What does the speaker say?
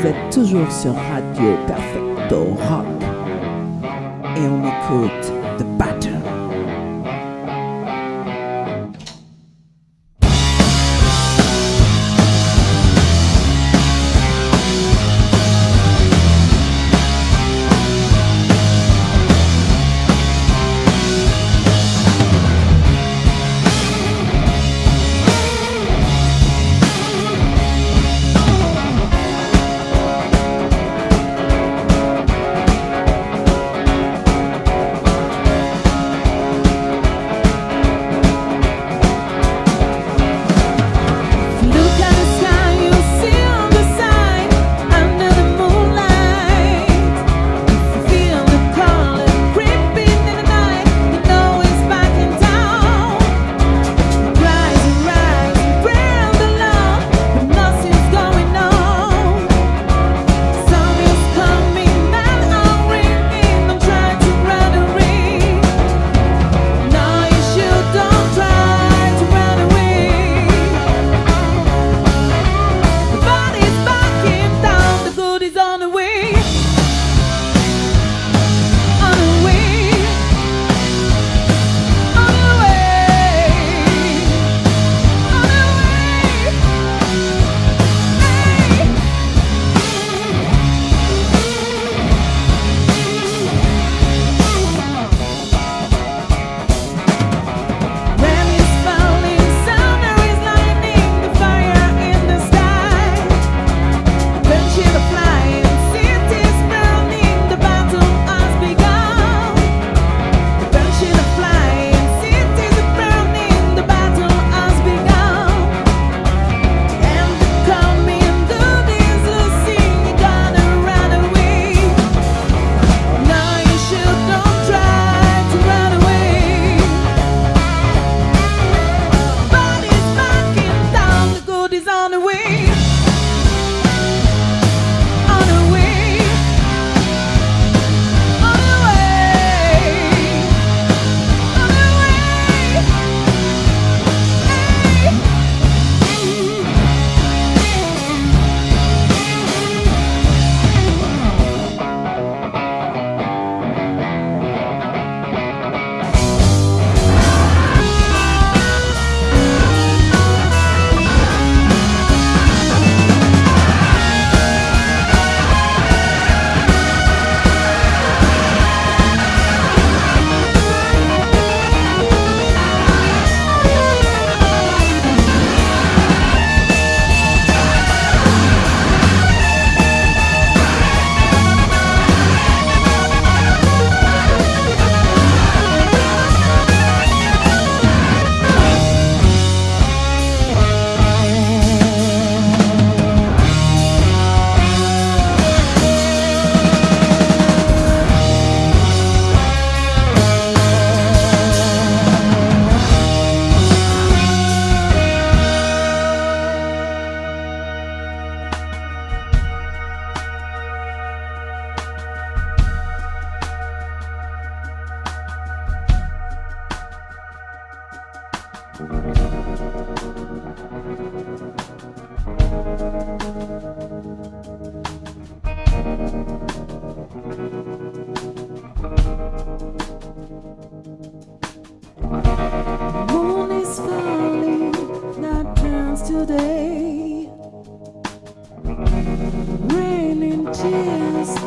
Vous êtes toujours sur Radio Perfecto Rock. Et on écoute The Battle. Moon is falling, that turns today. Raining tears